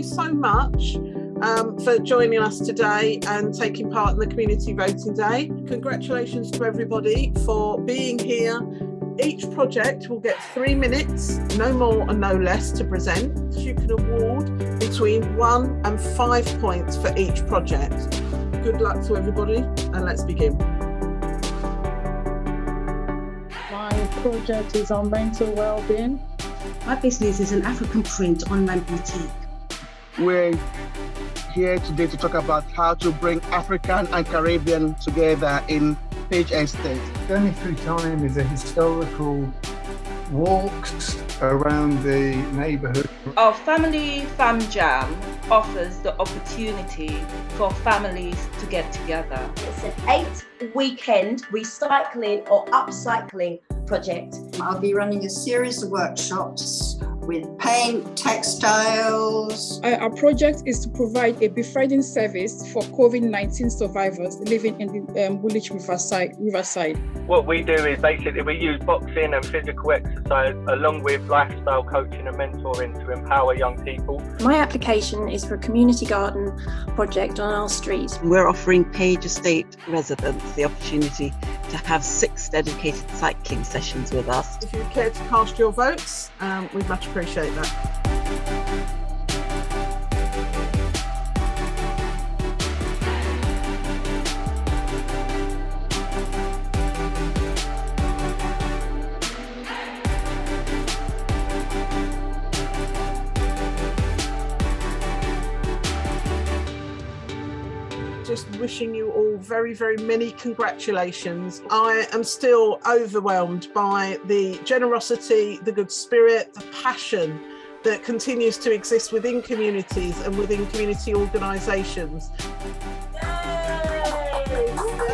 so much um, for joining us today and taking part in the Community Voting Day. Congratulations to everybody for being here. Each project will get three minutes, no more and no less to present. You can award between one and five points for each project. Good luck to everybody and let's begin. My project is on mental well-being. My business is an African print online boutique. We're here today to talk about how to bring African and Caribbean together in Page Estate. Journey Through Time is a historical walks around the neighbourhood. Our Family Fam Jam offers the opportunity for families to get together. It's an eight weekend recycling or upcycling project. I'll be running a series of workshops with paint, textiles. Uh, our project is to provide a befriending service for COVID-19 survivors living in the um, Woolwich Riverside, Riverside. What we do is basically we use boxing and physical exercise along with lifestyle coaching and mentoring to empower young people. My application is for a community garden project on our street. We're offering Page Estate residents the opportunity to have six dedicated cycling sessions with us. If you care to cast your votes, um, we'd much appreciate that. just wishing you all very, very many congratulations. I am still overwhelmed by the generosity, the good spirit, the passion that continues to exist within communities and within community organisations. Yay!